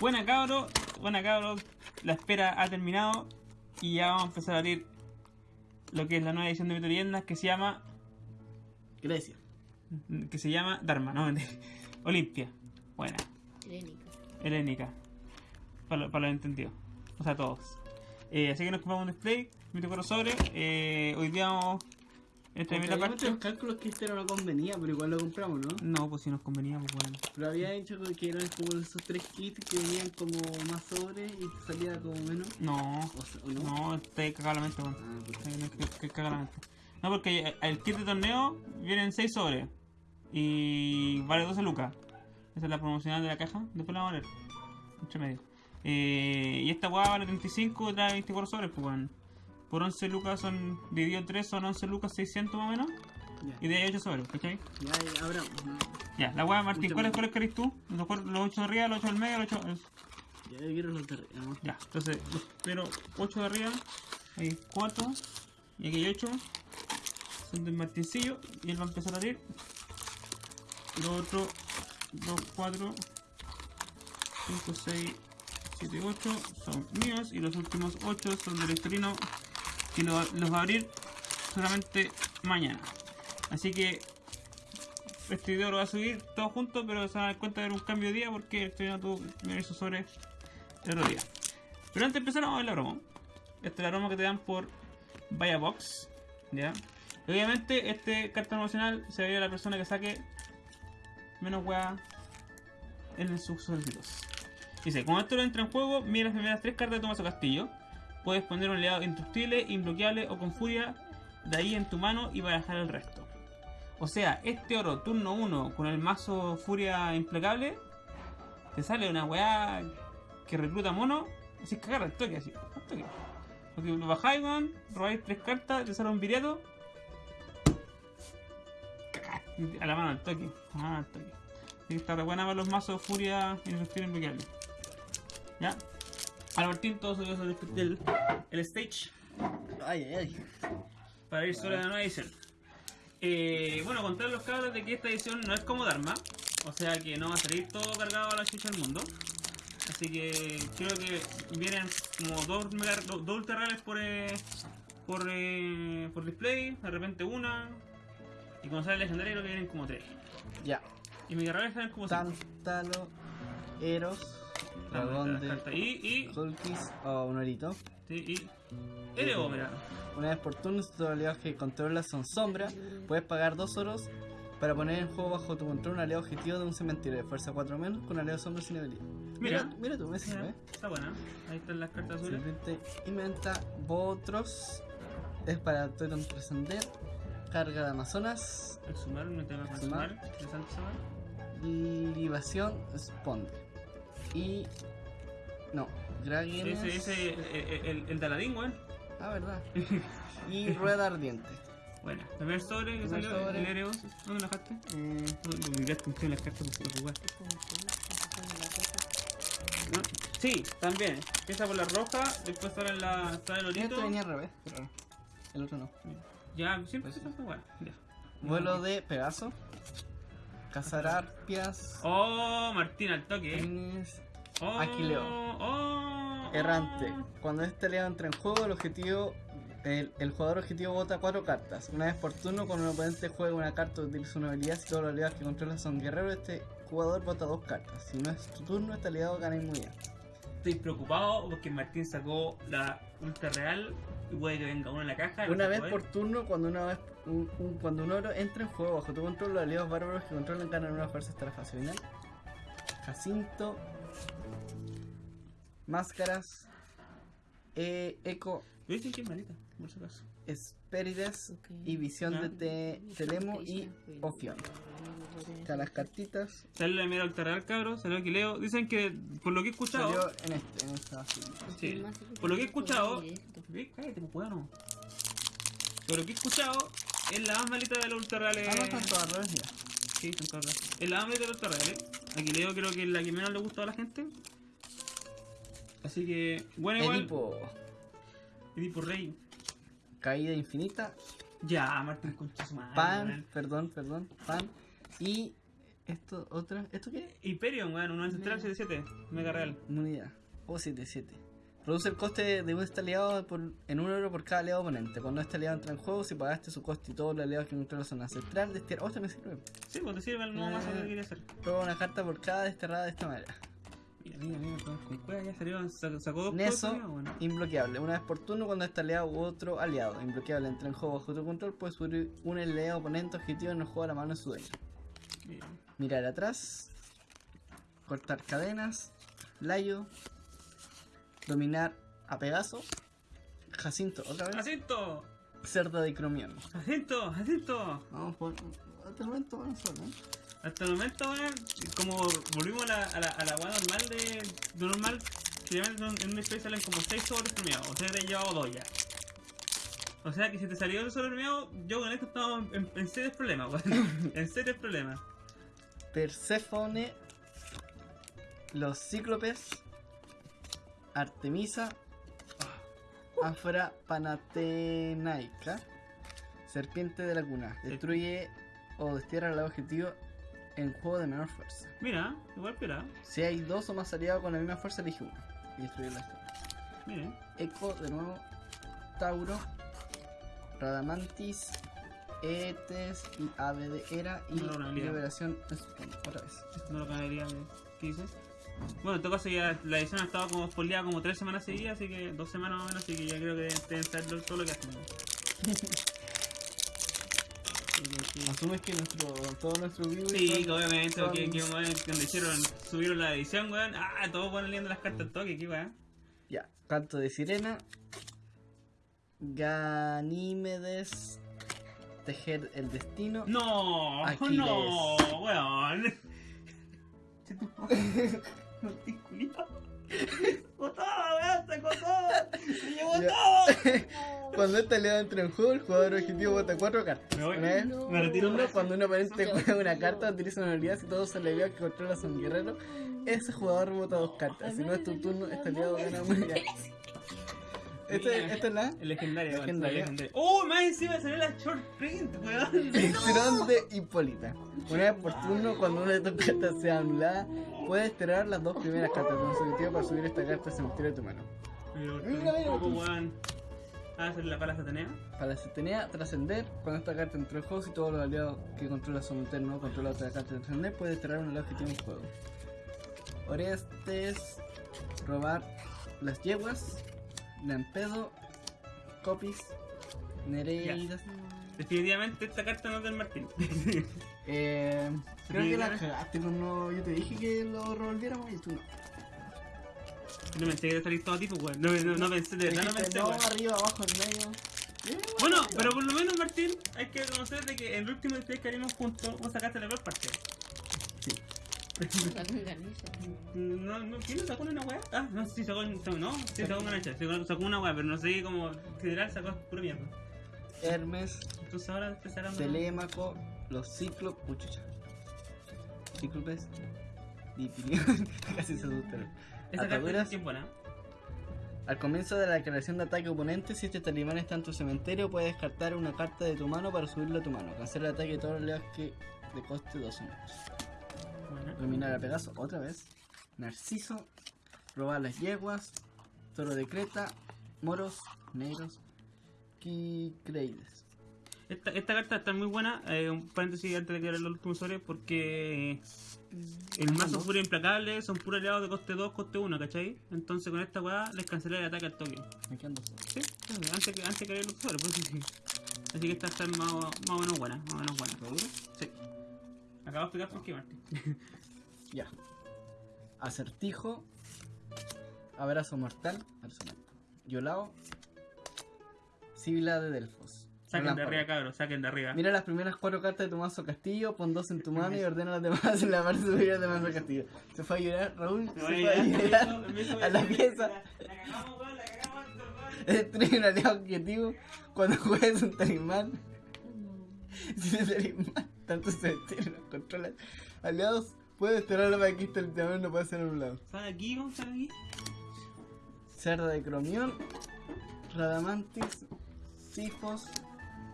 Buena cabro, buena cabro. La espera ha terminado. Y ya vamos a empezar a abrir lo que es la nueva edición de Leyendas que se llama. Grecia. Que se llama Dharma, ¿no? Olimpia. Buena. Helénica. Helénica. Para, lo- para los entendidos. O sea, todos. Eh, así que nos compramos un display. 24 sobre. Eh, hoy día vamos. Esta es Porque la habíamos parte. hecho los cálculos que este no lo convenía, pero igual lo compramos, ¿no? No, pues si nos convenía, pues bueno. Pero había hecho que eran como esos tres kits que venían como más sobres y te salía como menos. No, O, sea, ¿o no? no, está cagado la mente, weón. Ah, puta. Hay que, que cagar la mente. No, porque el kit de torneo vienen 6 sobres y vale 12 lucas. Esa es la promocional de la caja. Después la vamos a leer. Entre medio. Eh, y esta weá vale 35 y trae 24 sobres, pues weón. Por 11 lucas son, dividido en 3 son 11 lucas 600 más o menos. Ya, Y de ahí 8 sobres, ¿cachai? ya, ya abramos. ¿no? Ya, la weá, Martín, ¿cuáles cuáles querés tú? Los, cuatro- los 8 de arriba, los 8 del medio, los 8. Ya yo quiero los de arriba, ¿no? Ya, entonces, pero 8 de arriba, hay 4, y aquí hay 8, son del martincillo, y él va a empezar a abrir. Los otros 2, 4, 5, 6, 7, 8 son míos, y los últimos 8 son del Estorino, que lo- los va a abrir solamente mañana. Así que este video lo va a subir todo junto, pero se van a dar cuenta de un cambio de día porque el Estorino tuvo sobre el otro día. Pero antes de empezar vamos a ver la broma. Esta es la broma que te dan por Vaya Box. ¿Ya? Obviamente este carta promocional se va a la persona que saque menos weá en sus solicitos. Dice, cuando esto entra en juego, mira las primeras tres cartas de tu mazo castillo. Puedes poner un aliado indestructible, imbloqueable o con furia de ahí en tu mano y barajar el resto. O sea, este oro turno 1 con el mazo furia implacable, te sale una weá que recluta mono, así cagar al toque, así, al toque. Porque lo bajáis, weón, robáis tres cartas, te sale un viriato, a la mano al toque, a que está re buena para los mazos furia indestructible implacable. Ya. Al Martín todo subió sobre el, el stage Ay, ay, ay. para ir sobre la nueva edición. Eh, bueno, contar los cabros de que esta edición no es como Dharma, o sea que no va a salir todo cargado a la chucha del mundo. Así que creo que vienen como dos, mega, dos, dos ultra rares por, eh, por, eh, por display, de repente una, y cuando sale legendario creo que vienen como tres. Ya. Y mega rares salen como cinco. Tántalo, Eros, Dragón de cartas. Y, y, Hulkis o un orito. sí, y, mira. Una vez por turno, tus aliados que controlas son sombra, puedes pagar dos oros para poner en juego bajo tu control un aliado objetivo de un cementerio de fuerza 4 menos con aliado sombra sin habilidad. Mira. mira, mira tú, me sirve. Mira, está buena. Ahí están las cartas azules. Inventa Botros. Es para Totem trascender. Carga de Amazonas. Tengo que Sumar. sumar. Interesante sumar. Libación Sponde. Y. No, Gragen. Ese, ese, el, el, el de Aladín, weón. Ah, verdad. y Rueda Ardiente. Bueno, primer sobre que Primer salió, sobre. el Ereos. ¿Dónde lo dejaste? No, Lo miraste en las cartas por jugar. ¿No? Sí, también. Empieza por la roja, después sale la, sale el este orito. venía al revés, pero el otro no. Ya, siempre Pues se fue igual. Ya. Vuelo de Pegaso. Cazar arpias. Oh, Martín al toque. Pines, Oh, Aquileo. Oh, Errante. Cuando este aliado entra en juego, el objetivo. El, el jugador objetivo vota cuatro cartas. Una vez por turno, cuando un oponente juega una carta o utiliza una habilidad, si todos los aliados que controla son guerreros, este jugador vota dos cartas. Si no es tu turno, este aliado gana inmunidad. Estoy preocupado porque Martín sacó la ultra real y puede que venga uno en la caja. Una vez por turno, cuando una vez un, un- cuando un oro entra en juego bajo tu control, los aliados bárbaros que controlan ganan una fuerza hasta la fase final. Jacinto. Máscaras. E- eco. Yo dije que es malita, por si acaso. Espérides Ok. y visión Ya. de te- Telemo y Ofion. Acá las cartitas. Sale la primera ultra real, cabros. Salió Aquileo. Dicen que, por lo que he escuchado. Salió en este, en esta así. Sí. Por lo que he escuchado. Ve, Cállate, pues, weón. Por lo que he escuchado, es la más malita de los ultra reales. Ah, no están todas al revés ya. Sí, están todas raras. Es la más malita de los ultra reales. Aquileo creo que es la que menos le gusta a la gente. Así que, bueno, igual. Edipo. Edipo Rey. Caída infinita. Ya, Martín Concha Pan, perdón, perdón. Pan. Y Esto, otra. ¿Esto qué? Hyperion, weón, un ancestral 77, mega real. Unidad. O 77. Produce el coste de un este aliado por, en un euro por cada aliado oponente. Cuando este aliado entra en juego, si pagaste su coste y todos los aliados que controlan son ancestral, desterra. Oh, este me sirve. Sí, pues te sirve el nuevo mazo que quería hacer. Roba una carta por cada desterrada de esta manera. Mira, mira, mira, todos con cueva ya salió, sacó, dos Neso, cosas, bueno. Inbloqueable. Una vez por turno, cuando este aliado u otro aliado inbloqueable entra en juego bajo tu control, puedes subir un aliado oponente objetivo en el juego a la mano de su dueño. Mira. Mirar atrás. Cortar cadenas. Layo. Dominar a Pegaso. Jacinto, otra vez. ¡Jacinto! Cerda de Cromión. ¡Jacinto! ¡Jacinto! Vamos por. El momento vamos ¿eh? Hasta el momento, weón, como volvimos a la, a la, a la weá normal de, de normal, generalmente en una especie salen como 6 sobres premiados, o sea te he llevado 2 ya. O sea que si te salió el sobre premiado, yo con esto estaba en, en serios problemas, weón. en serios problemas. Perséfone. Los Cíclopes. Artemisa. Afra Panatenaica. Serpiente de la cuna. Destruye o destierra al objetivo en juego de menor fuerza. Mira, igual piola. Si hay dos o más aliados con la misma fuerza, elige uno. Y destruye la historia. Miren. Eco, de nuevo. Tauro. Radamantis. Etes y Ave de Era. Y No, Liberación. Otra vez. No lo caería. ¿Qué dices? Bueno, en todo caso ya la edición ha estado como spoileada como 3 semanas seguidas, así que 2 semanas más o menos, así que ya creo que deben saber todo lo que hacen. Asumes que nuestro, todo nuestro vivo Sí, que obviamente, son- que, que cuando hicieron, subieron la edición, weón, ah, todos van leyendo las cartas al toque, qué weón. Ya, canto de sirena. Ganímedes. Tejer el destino. No, Aquiles. no, weón. No estoy culiao. ¡Botó, weón! ¡Se cotó! ¡Se llevó todo! Cuando este aliado entra en juego, el jugador objetivo vota cuatro cartas. Me voy. Una vez, No. Me retiro. uno, cuando un oponente juega una carta, utiliza una habilidad. Si todos los aliados que controla son guerreros, ese jugador vota dos cartas. Si no es tu turno, este aliado gana una unidad. Este, esta es la El Legendaria. el legendario. ¡Oh, más encima salió la short print, weón! Elixirón de Hipólita. Una vez por turno, cuando una de tus cartas sea anulada, puedes tirar las dos primeras cartas consecutivas para subir esta carta al cementerio de tu mano. Pero, Mira, mira. Ah, la pala satanea. Para la Cetenea, trascender, cuando esta carta entró en juego, si todos los aliados que controla son internos o controla otra carta de trascender, puedes tirar un aliado que tiene un juego. Orestes, robar las yeguas, Lampedo, Copis, Nereidas. Definitivamente esta carta no es del Martín. Eh, creo que la cagaste cuando yo te dije que lo revolviéramos y tú no. No pensé que a salir todo tipo, weón. No, no, no pensé, de verdad no pensé, no, weón. arriba, abajo, en medio. Bueno, pero por lo menos, Martín, hay que reconocer de que en el último display que haríamos juntos, vos sacaste la peor parte. No, no, ¿quién lo sacó una weá? Ah, no, sí, sacó, no, sí, sacó una hacha, sacó, sacó una weá, pero no sé cómo, general sacó pura mierda. Hermes, Entonces ahora sacando... Telémaco, los cíclopes. Uy, chucha. Cíclopes. Dipirión. Casi se asustaron. Esa carta ataduras. es bien buena. Al comienzo de la declaración de ataque oponente, si este talibán está en tu cementerio, puedes descartar una carta de tu mano para subirlo a tu mano. Cancela el ataque de todos los que de coste 2 o menos. Buena. Dominar a Pegaso otra vez. Narciso. Robar las yeguas. Toro de Creta. Moros. Negros. Kikreides. Esta, esta carta está muy buena, eh, un paréntesis antes de que los últimos sobre, porque el mazo ¿Cómo? puro implacable son puros aliados de coste 2, coste 1, ¿cachai? Entonces con esta weá les cancelé el ataque al toque. Me quedan dos. Sí, antes que, antes que los sobre, pues sí, sí. Así que esta está más, o- más o menos buena, más o menos buena. ¿Seguro? Sí. Acabo de explicar por qué, Martín. Ya. Acertijo. Abrazo mortal. Abrazo mortal. Yolao. Sibila de Delfos. Saquen de arriba, cabros, saquen de arriba. Mira las primeras cuatro cartas de tu mazo castillo, pon dos en tu mano y ordena las demás en la parte superior de mazo castillo. Se fue a llorar, Raúl. Se fue a llorar a la pieza. La, la cagamos, la cagamos. Destruye un aliado objetivo cuando juegues un talismán. Si el talismán tanto se detiene los controlas aliados, puedes desterrarlo para que este talismán no puede ser anulado. ¿Están aquí? ¿Cómo aquí? Cerda de Cromión, Radamantis, Sifos,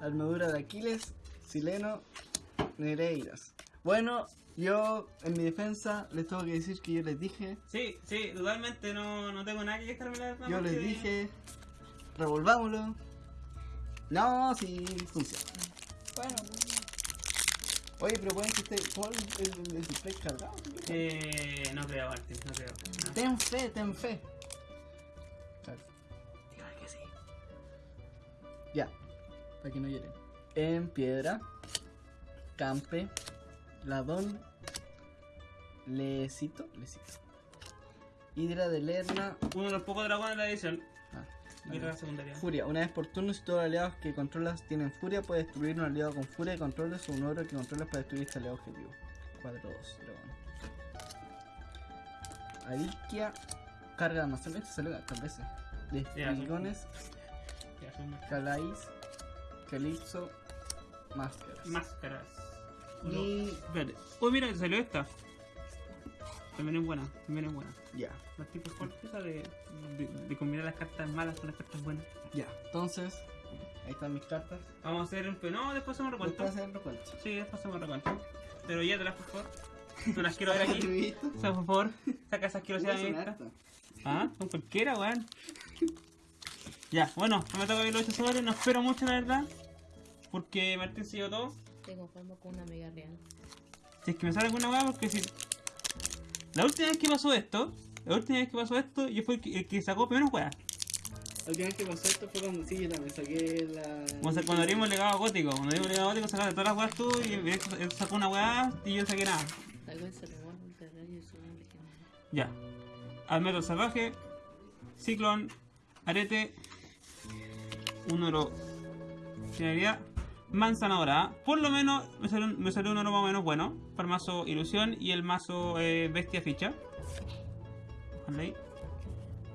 Armadura de Aquiles, Sileno, Nereidas. Bueno, Yo, en mi defensa, les tengo que decir que yo les dije, Sí, sí, totalmente no, no tengo nada que quejarme la yo les dije, revolvámoslo. No, sí, funciona. Bueno. Oye, pero pueden que esté todo el, el- el display cargado. Eh, no creo, Martín, no creo. No. Ten fe, ten fe. Claro. Dígame que sí. Ya, para que no lloren. En piedra, campe, ladón, lecito, lecito. Hidra de Lerna, Uno de los pocos dragones de la edición. ah, secundaria. Furia. Una vez por turno, si todos los aliados que controlas tienen furia, puedes destruir un aliado con furia de controles o un oro que controlas para destruir este aliado objetivo. 4-2, dragón. Adilkia, carga de almacén. Este salió hartas veces. De más- Calais, Calypso, Máscaras. Máscaras. Y Espérate. Uy, mira, salió esta. También es buena, también es buena. ya, Más tipo esa de, de, de combinar las cartas malas con las cartas buenas. ya. Entonces, ahí están mis cartas. Vamos a hacer un... No, después hacemos recuento. Después recuento. Sí, después hacemos recuento. Pero ya te las por favor. No las quiero ver aquí. O sea, por favor, saca esa asquerosidad de mi Son vista. hartas. Ah, con cualquiera, weón. Ya, bueno, no me toca ver los 8 sobres, no espero mucho la verdad. Porque Martín se llevó todo. Te conformo con una amiga real. Si es que me sale alguna weá, porque si. La última vez que pasó esto, la última vez que pasó esto, yo fui el que, el que sacó menos weá. La última vez que pasó esto fue cuando sí, yo también saqué la. Como sa- cuando abrimos el legado gótico. Cuando abrimos el legado gótico sacaste todas las weas tú y él, sacó una weá y yo no saqué nada. Vez se robó un terrario y su un legendario. Ya. Almetro salvaje, ciclón, arete, un oro. Finalidad, manzana dorada. Por lo menos me salió, me salió un oro más o menos bueno. Para el mazo ilusión y el mazo eh, bestia ficha. Ojalá ahí.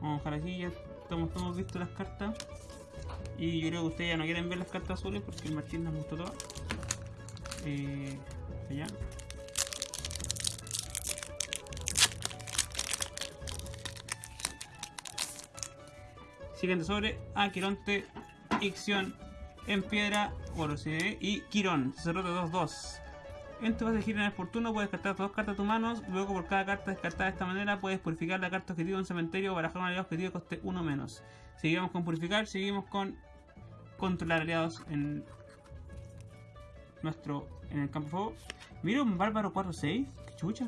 Vamos a dejar aquí, ya estamos todos visto las cartas. Y yo creo que ustedes ya no quieren ver las cartas azules porque el Martín las mostró todas. Eh, allá. Siguiente sobre Aquironte, Ixion, en piedra, oro sí, y Quirón, sacerdote 2-2. En tu fase de gira en el fortuno puedes descartar dos cartas de tus manos, luego por cada carta descartada de esta manera puedes purificar la carta objetivo en cementerio o barajar un aliado objetivo que coste uno menos. Seguimos con purificar, seguimos con controlar aliados en nuestro en el campo de fuego. Mira un bárbaro 4-6, qué chucha.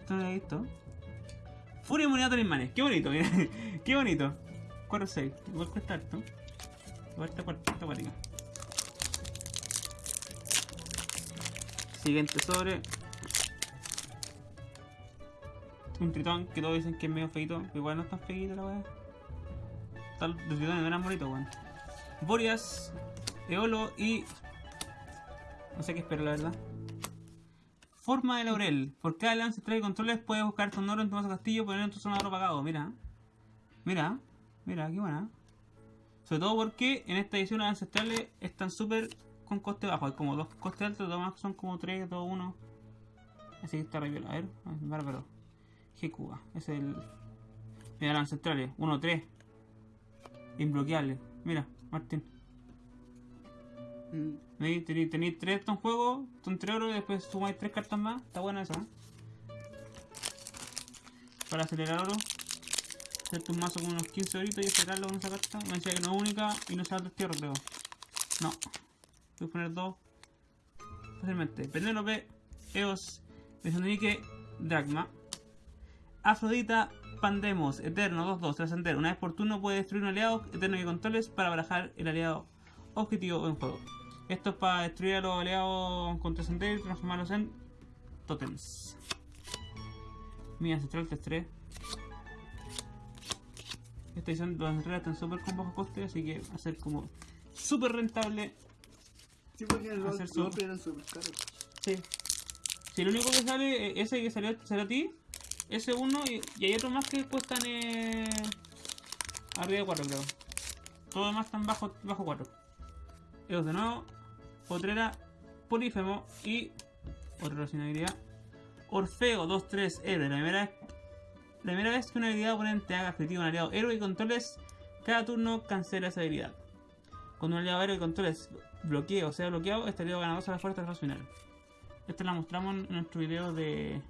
Esto no visto. Furia inmunidad a talismanes, qué bonito, mira. qué bonito. 4-6, igual cuesta harto. Cuarta, está cuática. Siguiente sobre. Un tritón que todos dicen que es medio feito, igual no es tan feito la weá. Tal, los tritones eran bonitos, weón. Borias, Eolo y. No sé qué espero, la verdad. Forma de laurel. Por cada ancestral y controles puedes buscar tu en tu mazo castillo y poner en tu zona de oro pagado. Mira. Mira. Mira, qué buena. Sobre todo porque en esta edición las ancestrales están súper con coste bajo. Hay como dos costes altos, los demás son como 3, 2, 1. Así que está re. A ver, bárbaro. Gekuga. Es el. Mira las ancestrales. 1, 3. Imbloqueable. Mira, Martín. Mm, Tenéis tres en juego, son tres oro y después sumáis tres cartas más. Está buena esa. ¿eh? Para acelerar oro. Hacerte un mazo con unos 15 horitos y acelerarlo con esa carta. Me decía que no es única y no se tierra, creo. No. Voy a poner dos. Fácilmente. Penélope, Eos, Mesonike, Dragma. Afrodita, Pandemos, Eterno, 2-2, trascender. Una vez por turno puede destruir un aliado eterno que controles para barajar el aliado objetivo en juego. Esto es para destruir a los aliados con trascender y transformarlos en totems. Mi ancestral 3-3. Esta edición los ancestrales están súper con bajo coste, así que va a ser como súper rentable. Sí, porque los eran súper caros. Sí. Si el único que sale, eh, ese que salió, salió a ti, ese uno y, y hay otros más que cuestan eh, arriba de 4 creo. Todo demás están bajo, bajo 4. Eos de nuevo, Potrera, Polífemo y otra relacionabilidad. Orfeo 2-3 héroe. La primera, vez, primera vez que una habilidad oponente haga efectivo un aliado héroe y controles, cada turno cancela esa habilidad. Cuando un aliado héroe y controles bloqueo o sea bloqueado, este aliado ganador a la fuerza del final. Esta la mostramos en nuestro video de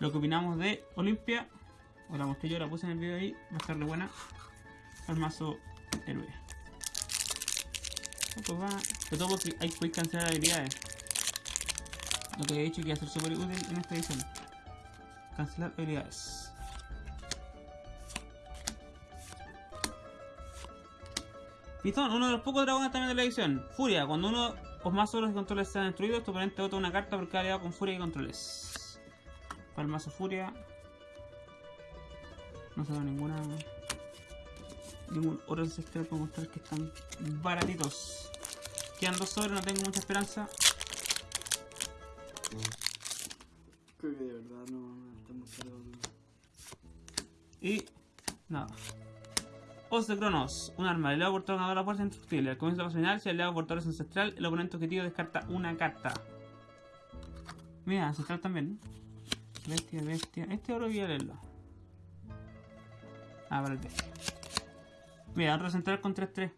lo que opinamos de Olimpia. O la mostré yo, la puse en el video ahí. Va a estar de buena. El mazo héroe. Pues va. De todo porque hay que cancelar habilidades. Lo que he dicho que va a ser súper útil en esta edición. Cancelar habilidades. Pitón, uno de los pocos dragones también de la edición. Furia, cuando uno o más sobres de controles sean destruidos, tu oponente bota una carta por cada aliado con furia y controles. Para el mazo furia. No se ve ninguna. Ningún oro ancestral para mostrar que están baratitos. Quedan dos sobres, no tengo mucha esperanza. Creo que de verdad no, no estamos. Y nada. De Cronos, un arma, el aliado portador ganador la fuerza indestructible. Al comienzo de la final, si el aliado portador es ancestral, el oponente objetivo descarta una carta. Mira, ancestral también. Bestia, bestia. Este oro voy a leerlo. Ah, para el bestia. Mira, otro central con 3-3.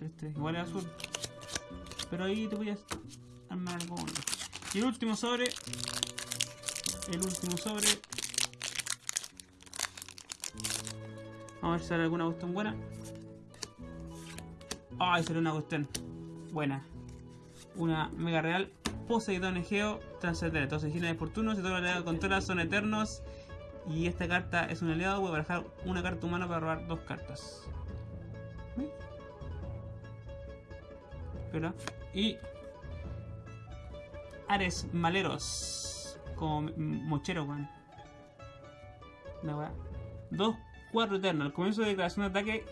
3-3, igual es azul. Pero ahí te voy a armar algo. Y el último sobre. El último sobre. Vamos a ver si sale alguna cuestión buena. Ay, salió una cuestión buena. Una mega real. Poseidón Egeo Transcendente. Entonces, giles de fortuna. Si todo el aliado controla son eternos. Y esta carta es un aliado. Voy a barajar una carta humana para robar dos cartas. Espera. Y. Ares Maleros. Como mochero, weón. Una weá. Dos 4 eterno. Al comienzo de declaración de ataque,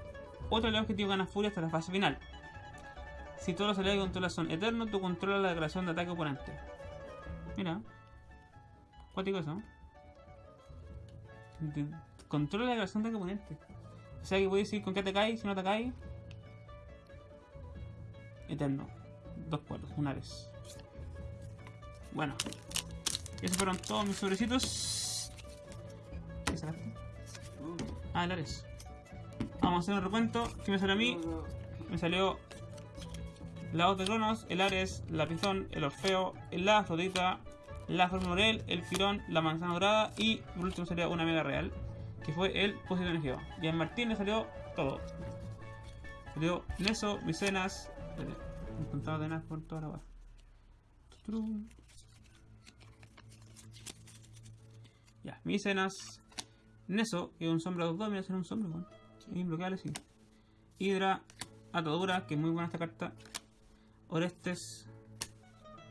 otro aliado objetivo gana furia hasta la fase final. Si todos los aliados que controlas son eternos, tú controlas la declaración de ataque oponente. Mira. Cuático eso. Controla la declaración de ataque oponente. O sea que puedes decir con qué atacáis, si no atacáis. Eterno. Dos cuadros, un Ares. Bueno. Esos fueron todos mis sobrecitos. ¿Qué? Ah, el Ares. Vamos a hacer un recuento. ¿Qué me salió a mí? Me salió la Hoz de Cronos, el Ares, la Pizón, el Orfeo, la Afrodita, la Formorel, el Firón, la Manzana Dorada y por último salió una Mega Real, que fue el Poseidón Egeo. Y en Martín le salió todo. Salió Neso, Micenas, me contaba de por toda la hora. Ya, Micenas, Neso, que es un sombra 2-2, mira, ser un sombra, weón. Es imbloqueable, sí. Hydra, Atadura, que es muy buena esta carta. Orestes.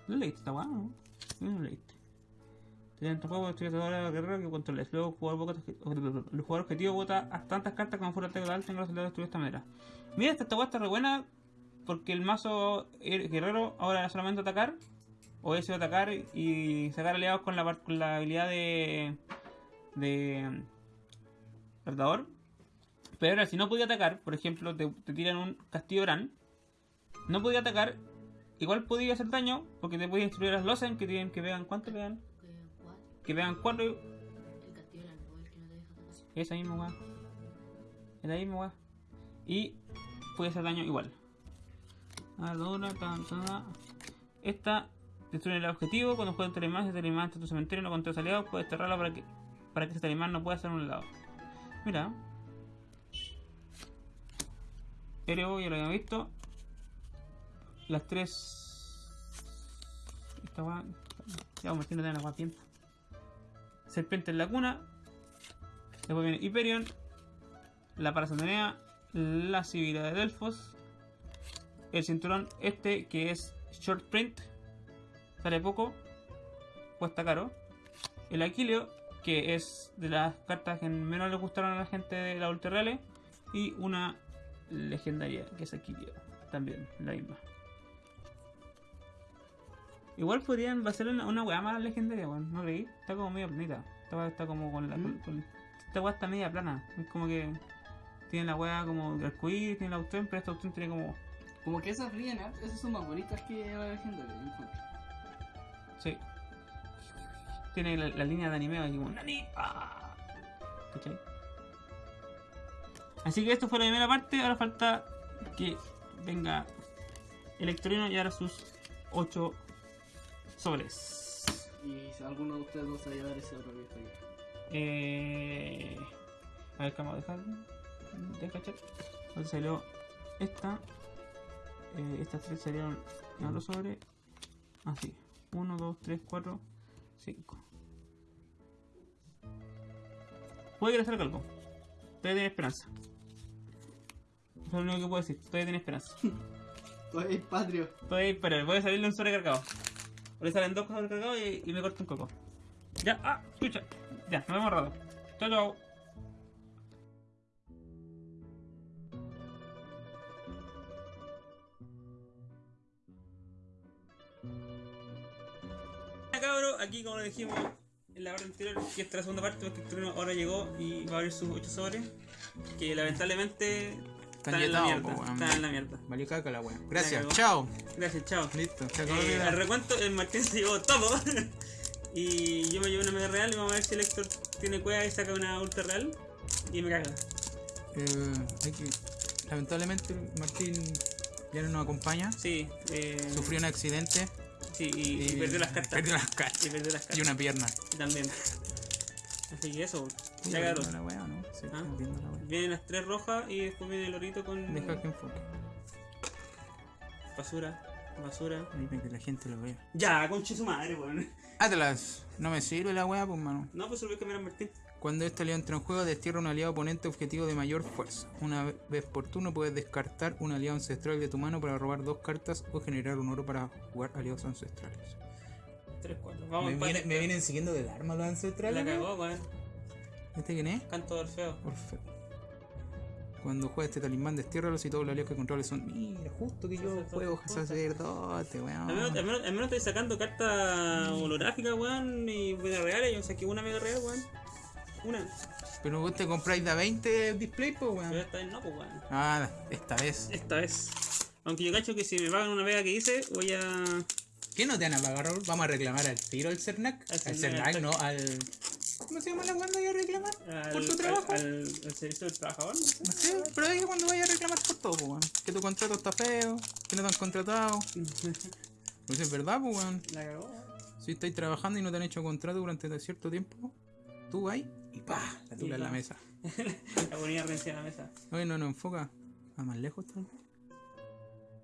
¿No leíste esta weá? No, no lo leíste. En juego estoy atadura guerrero que controles. Luego el jugador, vota, el jugador objetivo vota a tantas cartas como fuera total tenga la posibilidad de destruir de esta manera. Mira, esta, esta está re buena porque el mazo her- guerrero ahora solamente atacar. O ese atacar y sacar aliados con la, con la habilidad de. de. Perdador. Pero ahora, si no podía atacar, por ejemplo, te, tiran un castillo Bran. No podía atacar. Igual podía hacer daño porque te podía destruir las Losen que tienen que vean cuánto pegan. Que vean 4 El castillo era el que no te deja atacar. Esa misma weá. Es la misma weá. Y puede hacer daño igual. Tan, tan. Esta destruye el objetivo. Cuando juega un talimán, si el está en tu cementerio no controlas aliados, puedes cerrarlo para que, para que ese talimán no pueda hacer un lado. Mira. Ereo ya lo habíamos visto. Las tres. Esta weá. Ya vamos weá tiempo. Serpiente en la cuna. Después viene Hyperion, la Parasantonea, la Sibila de Delfos, el cinturón este que es Short Print, sale poco, cuesta caro, el Aquileo, que es de las cartas que menos le gustaron a la gente de la Ultra Reales, y una legendaria que es Aquileo, también la misma. Igual podrían hacer una, una weá más legendaria, weón. ¿No creí? Está como medio planita. Esta weá está como con la. ¿Mm? con- esta weá está media plana. Es como que. Tiene la weá como arcoíris, tiene la opción, pero esta opción tiene como. Como que esas harto, esas son más bonitas que la legendaria, encuentro. Sí. Tiene la, la línea de anime aquí como. ¡Nani! ¡Ah! ¿Cachai? Así que esto fue la primera parte. Ahora falta que venga Electrino y ahora sus 8 sobres. Y si alguno de ustedes dos se va a llevar ese otro viejo ahí. Eh, a ver, vamos a dejar de cachar. Entonces salió esta. Eh, estas tres salieron en otro sobre. Así. 1, 2, 3, 4, 5. Puede que le salga algo. Todavía tiene esperanza. Eso es lo único que puedo decir. Todavía tiene esperanza. Pues patrio. Todavía esperanza. Voy a salirle un sobrecargado. Ahora salen dos sobrecargados y, y me corto un coco. Ya, ah, escucha. Ya, nos vemos rato. Chao, chao. Aquí como lo dijimos en la hora anterior, que esta es la segunda parte, porque el ahora llegó y va a abrir sus 8 sobres, que lamentablemente Están en la mierda. weón. Están en la mierda. Valió caca la cagó. Gracias, chao. Gracias, chao. Listo, acabó Eh, al recuento, el Martín se llevó todo. y yo me llevo una mega real y vamos a ver si el Héctor tiene cueva y saca una ultra real. Y me caga. Eh, hay que- Lamentablemente Martín ya no nos acompaña. Sí, eh, Sufrió un accidente sí y, y perdió las cartas. Perdió las cartas. Y perdió las cartas. Y una pierna. también. Así que eso, ¿Estás ya cabros. la wea no? Sí, ¿Ah? la wea. Vienen las tres rojas y después viene el orito con Deja que enfoque. basura, basura. Para que la gente lo vea. Ya, conche su madre, weón. Atlas, no me sirve la wea, pues mano. No, pues se lo voy a cambiar a Martín. Cuando este aliado entra en juego, destierra un aliado oponente objetivo de mayor fuerza. Una ve- vez por turno puedes descartar un aliado ancestral de tu mano para robar dos cartas o generar un oro para jugar aliados ancestrales. 3, 4. Vamos, me, viene- me vienen siguiendo del arma los La ancestrales. weón. cagó, weón. ¿Este quién es? Canto del feo. Orfeo. Cuando juegas este talismán, destiérralo si todos los aliados que controles son. Mira, justo que yo juego sacerdote, Al menos, al, weón. menos, al menos estoy sacando cartas holográficas, weón, y mega reales. Yo saqué una mega real, weón. Una. Pero vos te compráis de 20 display, pues, Pero weón. esta vez no, pues, weón. Ah, esta vez. Esta vez. Aunque yo cacho que si me pagan una vega que hice, voy a. ¿Qué no te van a pagar, Raúl? Vamos a reclamar al tiro al Cernac. Al Al Cernac, no, al. ¿Cómo se llama la cuando vaya a reclamar? al por tu trabajo. Al, al servicio del trabajador, no sé. No sé, pero ahí cuando vaya a reclamar por todo, pues, weón. Que tu contrato está feo, que no te han contratado. Pues es verdad, pues, weón. La cagó. Si estáis trabajando y no te han hecho contrato durante cierto tiempo, tú vas y pa, la tula en la mesa. La ponía rencia en la mesa. Oye, no nos enfoca. A más lejos tal vez.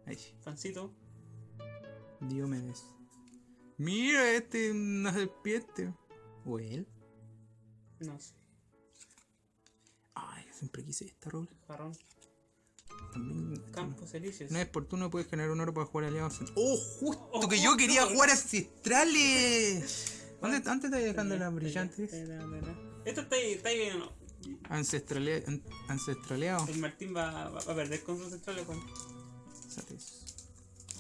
Ahí sí. Fancito. Diomedes. Mira, este es una serpiente. ¿O él? No sé. Ay, yo siempre quise esta rola. También. Campos Elíseos. Una vez por turno puedes generar un oro para jugar aliados. ¡Oh, justo Oh, que yo quería justo. jugar ancestrales! ¿Dónde antes te dejando las brillantes? Esto está ahí, está ahí bien o no. Ancestrale, an- ancestraleado. El Martín va, a perder con sus centrales, weón. ¿Sabes?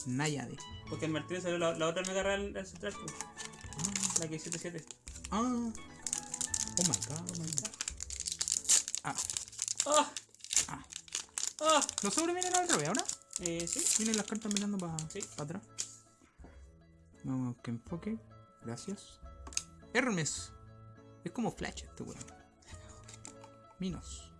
Náyade. Porque el Martín salió la, la otra mega real del central, pues. La que 7-7. Ah. Oh my god, oh my god. Ah, ¡Ah! ah. ¡Ah! ¿Los sobres vienen al revés ahora? Eh, sí. Vienen las cartas mirando para Sí. atrás. Vamos que enfoque. Gracias. Hermes. Es como Flash este weón. Minos.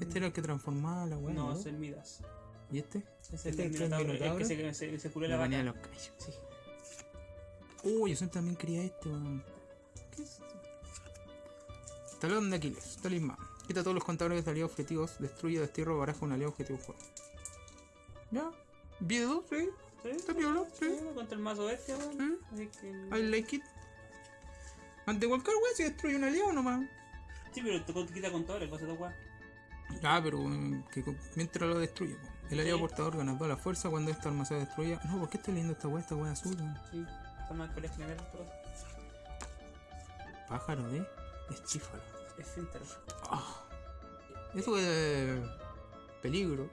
Este era el que transformaba la weá. No, es el Midas. ¿Y este? Es ¿Este el del es el Minotauro. El Minotauro? que se, se, se curó la La los callos. Sí. Uy, yo siempre también quería este, weón. ¿Qué es esto? Talón de Aquiles, talismán. Quita todos los contadores de aliados objetivos, destruye, destierra o baraja un aliado objetivo juego. ¿Ya? ¿Viedo? Sí. ¿Sí? Está piola, sí. Sí, Contra el mazo bestia, weón. Así que. I like it. Ante cualquier weá se destruye un aliado nomás. Sí, pero te quita contadores, cosa de weón. Ah, pero eh, que mientras lo destruye. po. El aliado Sí. portador gana toda la fuerza cuando esta arma se destruya. No, ¿por qué estoy leyendo esta weá? Esta weá azul. weón. Sí. Son más colegas que pero Pájaro de estífalo. es finter. Ah. Eso es. peligro.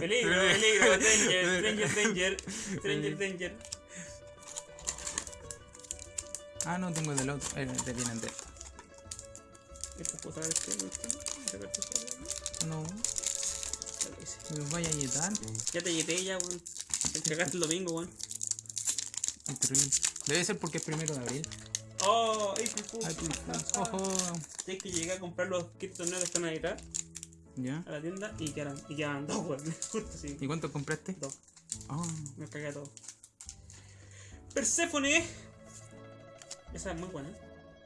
Peligro, peligro, peligro, danger, stranger, danger, stranger, danger. Ah, no tengo el del otro. Eh, te vienen de esta. Puedo No, me vaya a yetar. Ya te lleté ya, weón. Te cagaste el domingo, weón. Debe ser porque es primero de abril. Oh, April Fool. Ay, pues, ojo. Tienes que llegar a comprar los kits torneos que están ahí atrás ¿Ya? a la tienda y quedan, y quedan dos, weón. Justo así. ¿Y cuánto compraste? Dos. Ah, Me cagué a todo. Perséfone. Esa es muy buena.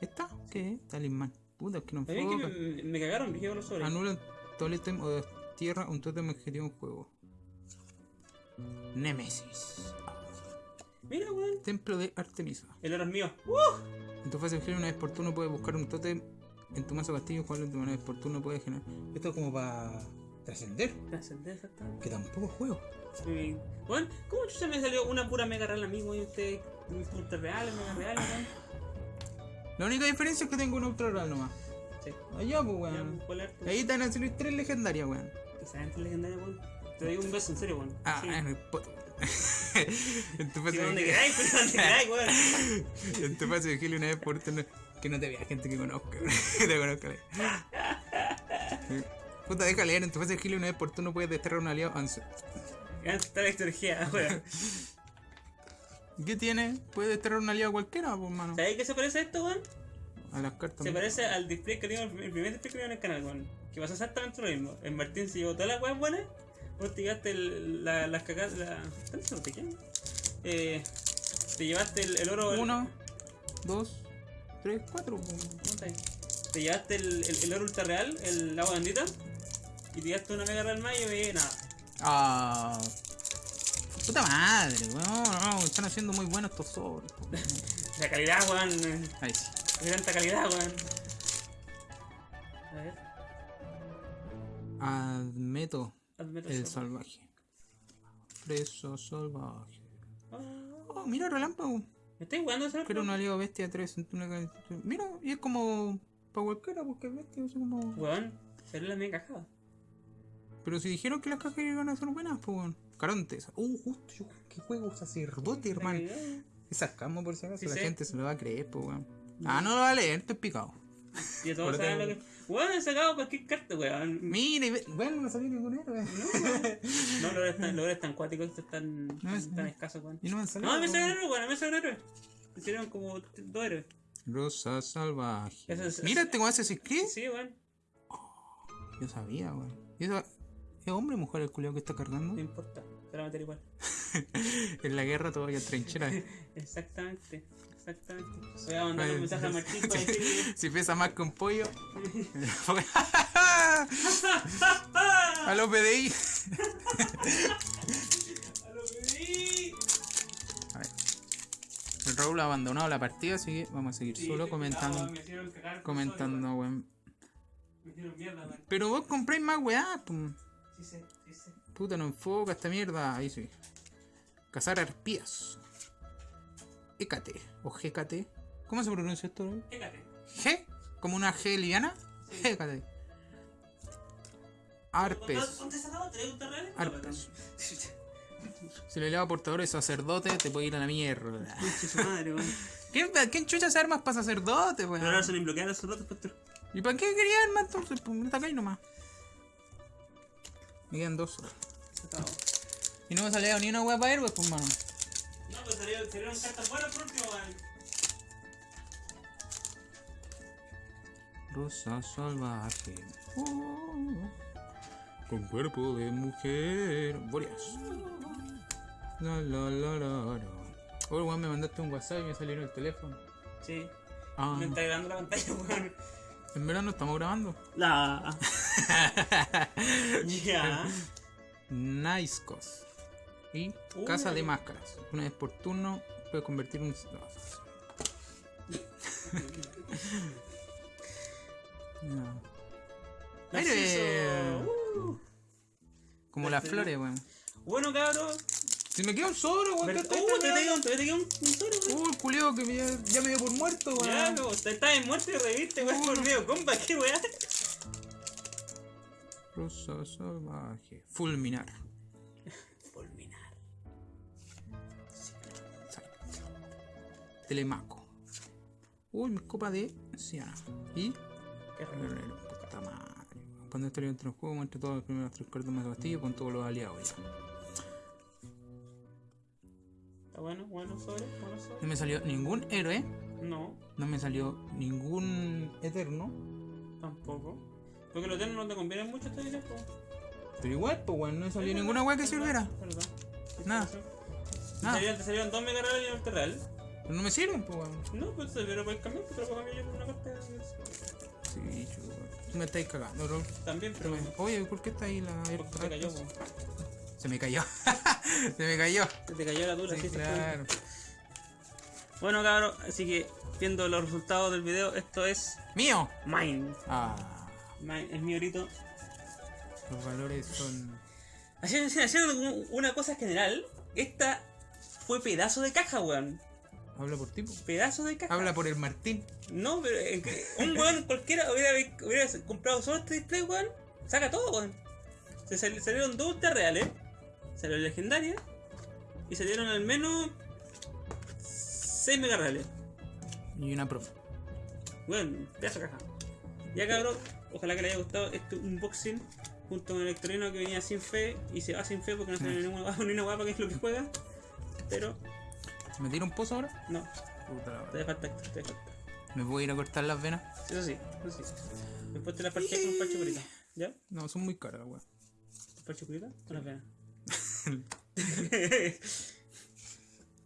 ¿Esta? ¿Qué es? Talismán. Puta, es que no es que me, me cagaron, dije los sobres. Anula un totem o destierra un totem objetivo en juego. Nemesis. Mira, weón. Templo de Artemisa. El oro es mío. ¡Uh! En tu fase de genio, una vez por turno puedes buscar un totem en tu mazo castillo, jugarlo de manera vez por turno puedes generar. Esto es como para trascender, Trascender, exactamente. que tampoco juego. Sí. Weón, ¿cómo chucha me salió una pura mega real a mí, weón? Y usted, ultra real, mega real, weón. La única diferencia es que tengo un ultra real nomás. Sí. Allá, pues, Ya, weón. ¿cuál es tu- Ahí te van a salir tres legendarias, weón. Esa gente legendaria, weón. Te doy un beso, en serio, weón. Ah, Sí. en el pot. en tu fase donde de queráis, pero donde queráis, weón. En tu fase de Gilio una vez por turno. Que no te vea gente que conozca, weón. Que te conozca. Puta, deja leer. En tu fase de Gilio una vez por turno puedes desterrar a un aliado. ansi- Está la extorgía, weón. ¿Qué tiene? Puede a un aliado cualquiera, pues, mano. ¿Sabéis qué se parece a esto, weón? A las cartas. Se parece al display que dimos, el primer display que dimos en el canal, weón. Que pasa exactamente lo mismo. En Martín se llevó todas las weas buenas. Vos te llevaste el- la- las cagadas. La... ¿Cuántas son te quedan? Eh, te llevaste el, el oro. Uno, dos, tres, cuatro. pues. ¿Cómo está ahí? Te llevaste el, el, el oro ultra real, el agua bendita. Y te llevaste una mega real más y yo veía nada. Ah. Puta madre, weón. No, están haciendo muy buenos estos sobres. La calidad, weón. eh, Ahí sí. Tanta calidad, weón. A ver. Admeto hazme el salvaje. Preso salvaje. Ah, Oh, mira, relámpago. ¿Me estáis jugando ese Quiero un aliado bestia 3 Mira, y es como. Pa' cualquiera, porque es bestia, así como. Weón, salió la mega cajada. Pero si dijeron que las cajas iban a ser buenas, pues bueno. Carontes. Uh, justo yo. ¿Qué juego sacerdote, hermano? Es sarcasmo por si acaso. Sí la sé. gente se lo va a creer, pues weón. Ah, no lo va a leer, estoy picado. Y todos saben lo tengo- que. Weón, he sacado cualquier carta, weón. Mira, y bueno, no salió ningún héroe. No. No, los héroes tan cuáticos, estos tan, No, es- tan escasos, weón. Y no me salió. No, me salió un héroe, weón, me salió un héroe. Me salieron como dos héroes. Rosa salvaje. Mira, weón hace Creed. Sí, weón. Yo sabía, weón. ¿Y eso- ¿Es hombre o mujer el culiao que está cargando? No importa, te la meter igual. En la guerra todavía trinchera. Exactamente, exactamente. Voy a mandar un mensaje a Martín para decirle. si pesa más que un pollo. a los PDI. ¡A lo que vi! A ver. El Raúl ha abandonado la partida, así que vamos a seguir Sí, solo comentando. cagar Comentando, weón. Pero vos compráis más weá, pum. Sí sí. Puta, no enfoca esta mierda. Ahí sí. Cazar arpías. Hécate. O GKT. ¿Cómo se pronuncia esto? Fíjate. ¿G? ¿Como una G liviana? Hécate. Arpes. Arpes. Si le eleva portador de sacerdote, te puede ir a la mierda. Madre, weón. ¿Quién, ¿Quién chucha se armas para sacerdote, Pero ahora weón? son esos ratos, pues, ¿Y para qué quería armas entonces? Pues me atacáis nomás. Me quedan dos horas. Y no me salía ni una wea para héroes, pues mano. No, pues salieron, salieron cartas buenas por último, weón. Rosa salvaje. Oh, con cuerpo de mujer. Boreas. La la la la la. Oh, weón, me mandaste un WhatsApp y me salió en el teléfono. Sí. Ah, Me está grabando la pantalla, weón. En verano estamos grabando. La. Ya. Nice Cos. Y. Casa de Máscaras. Una vez por turno puede convertir un. No. Uh. Como las Este- flores, weón. Bueno, cabros. Si me queda un solo, weón. Ver- ¿qué está Uh, te te te un un solo, weón. Uh, el que me, ya me dio por muerto, weón. Ya, no, te estás en muerte y reviste, weón, por medio compa, qué weá. Rosa salvaje. Fulminar. Fulminar. Telemaco. Uy, mi copa de Siana. Y. Qué raro. Puta madre. Cuando este entre el juego, muestra todas las primeras tres cartas más de castillo con todos los aliados ya. Está bueno, bueno sobre, bueno sobre. No me salió ningún héroe. No, No me salió ningún eterno. tampoco. Porque los eternos no te convienen mucho esta po. Pero igual, pues weón, no me salió ninguna weá que sirviera. Perdón. Nada. Te salieron, te salieron dos mega reales y un real. Pero no me sirven, pues, weón. No, pues te lo puedes cambiar, te lo puedo cambiar yo por una carta. Sí, chulo. Me estáis cagando, bro. También, pero. Oye, ¿por qué está ahí la Porque se cayó. Se me cayó. Se me cayó. Se te cayó la dura, Sí, sí, claro. Bueno, cabros, así que viendo los resultados del video, esto es ¡Mío! Mine. Ah, Mine es mi orito. los valores son. Haciendo, una cosa general, esta fue pedazo de caja, weón. Habla por tipo. Pedazo de caja. Habla por el Martín. No, pero eh, un weón cualquiera hubiera, hubiera comprado solo este display, weón. Saca todo, weón. Se sal- salieron dos ultra reales, salieron legendarias y salieron al menos 6 mega reales. Y una profe. Weón, pedazo caja. Ya cabrón, ojalá que les haya gustado este unboxing junto con el que venía sin fe y se va sin fe porque no tiene ninguna, ninguna guapa que es lo que juega. Pero, ¿Me tiro un pozo ahora? no, Puta la te falta extra, te falta. ¿Me voy a ir a cortar las venas? Eso sí, eso sí. Después te la parcheas con un parche curita. ¿Ya? No, son muy caras, weón. ¿Parche curita? Con las venas.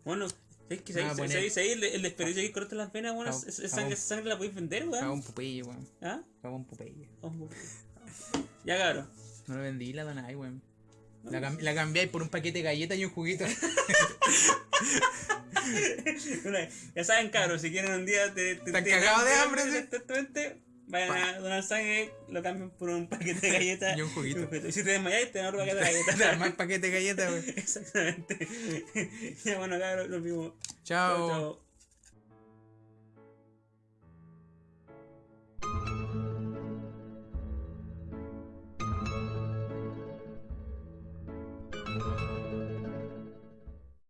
bueno, es que Ah, poner- el, el desperdicio que corta las venas, bueno, es- esa cabo- sangre, sangre la podéis vender, Cago weón. un Popeye, weón. ¿Ah? Un. Vamos, Ya cabrón. No lo vendí, la donáis, weón. La, cam- la cambiáis por un paquete de galletas y un juguito. Ya saben, cabros, si quieren un día te, te, te- cagados de hambre, te- sí. te- te- te- vayan a donar sangre, lo cambian por un paquete de galletas Y un juguito. Y si te desmayáis, te dan otro paquete de galletas. paquete de galletas, weón. Exactamente. ya bueno, vimos. Chao. Chao, chao.